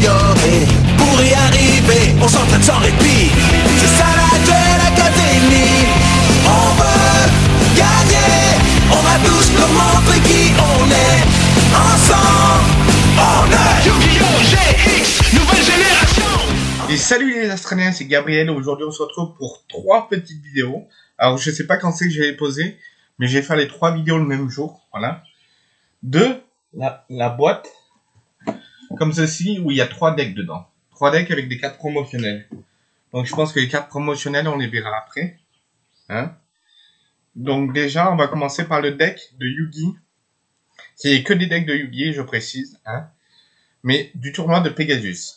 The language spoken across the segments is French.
s'améliorer. Pour y arriver, on s'entraîne sans répit. C'est ça la Duel Académie. On veut gagner. On va tous leur montrer qui on est. Ensemble, on est Yu-Gi-Oh! GX, nouvelle génération Et salut les Australiens, c'est Gabriel. Aujourd'hui, on se retrouve pour trois petites vidéos. Alors, je sais pas quand c'est que je vais les poser, mais je vais faire les trois vidéos le même jour. Voilà. De la, la boîte, comme ceci, où il y a trois decks dedans. Trois decks avec des cartes promotionnelles. Donc, je pense que les cartes promotionnelles, on les verra après. Hein? Donc, déjà, on va commencer par le deck de Yugi. C'est que des decks de Yugi, je précise. Hein mais du tournoi de Pegasus.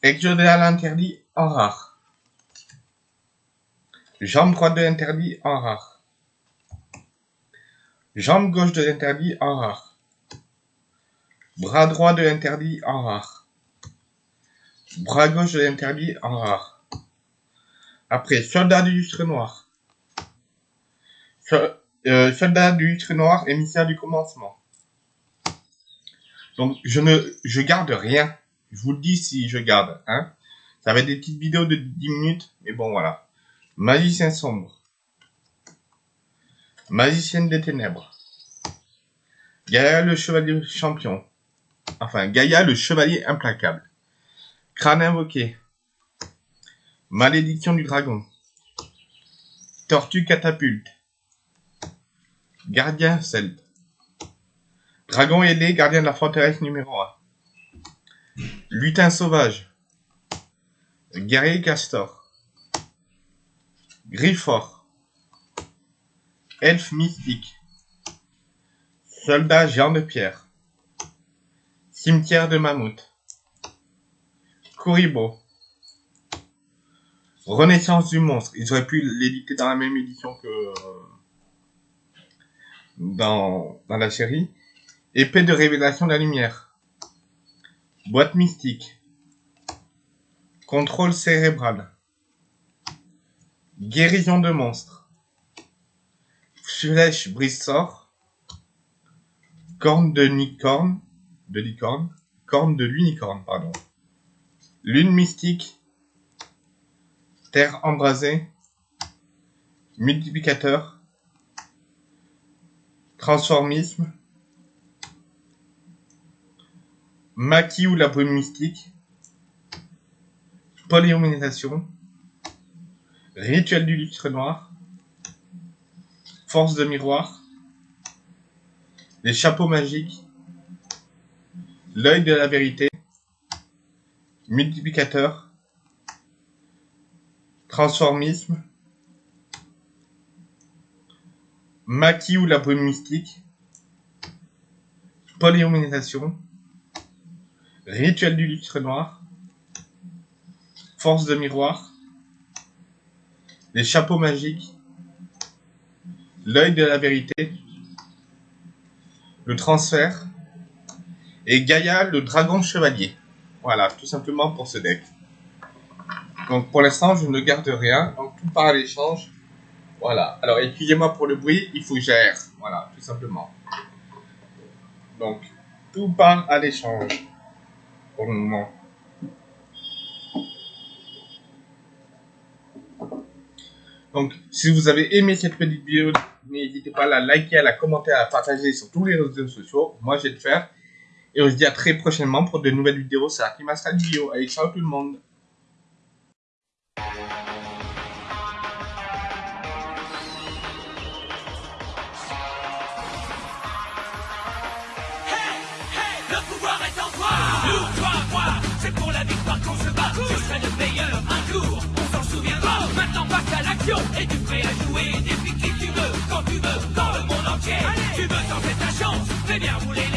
Exodal interdit en rare. Jambe droite de l'interdit en rare. Jambe gauche de l'interdit en rare. Bras droit de l'interdit en rare. Bras gauche de l'interdit en rare. Après, soldat du lustre noir. Euh, soldat du lustre noir, émissaire du commencement. Donc, je ne, je garde rien. Je vous le dis si je garde, hein. Ça va être des petites vidéos de 10 minutes, mais bon, voilà. Magicien sombre. Magicienne des ténèbres. Gaïa le chevalier champion. Enfin, Gaïa le chevalier implacable. Crâne invoqué. Malédiction du dragon. Tortue catapulte. Gardien celte. Dragon ailé, gardien de la forteresse numéro 1. Lutin sauvage. Guerrier castor. Griffort. Elfe mystique. Soldat géant de pierre. Cimetière de mammouth. Kuribo. Renaissance du monstre. Ils auraient pu l'éditer dans la même édition que euh, dans, la série. Épée de révélation de la lumière. Boîte mystique. Contrôle cérébral. Guérison de monstres. Flèche brise-sort. Corne de licorne. De licorne. Corne de l'unicorne, pardon. Lune mystique. Terre embrasée. Multiplicateur. Transformisme. Maquis ou la brume mystique, polyomnisation, rituel du lustre noir, force de miroir, les chapeaux magiques, l'œil de la vérité, multiplicateur, transformisme, maquis ou la brume mystique, polyomnisation, Rituel du lustre noir. Force de miroir. Les chapeaux magiques. L'œil de la vérité. Le transfert. Et Gaïa, le dragon chevalier. Voilà, tout simplement pour ce deck. Donc pour l'instant, je ne garde rien. Donc tout part à l'échange. Voilà. Alors excusez-moi pour le bruit, il faut que j'aère. Voilà, tout simplement. Donc tout part à l'échange pour le moment. Donc, si vous avez aimé cette petite vidéo, n'hésitez pas à la liker, à la commenter, à la partager sur tous les réseaux sociaux. Moi, je vais le faire. Et on se dit à très prochainement pour de nouvelles vidéos sur la Akimas Radio. Allez, ciao tout le monde C'est pour la victoire qu'on se bat, je serai le meilleur un jour, on s'en souviendra. Maintenant passe à l'action, et tu prêt à jouer, défie qui tu veux, quand tu veux, dans le monde entier. Tu veux tenter ta chance, fais bien rouler les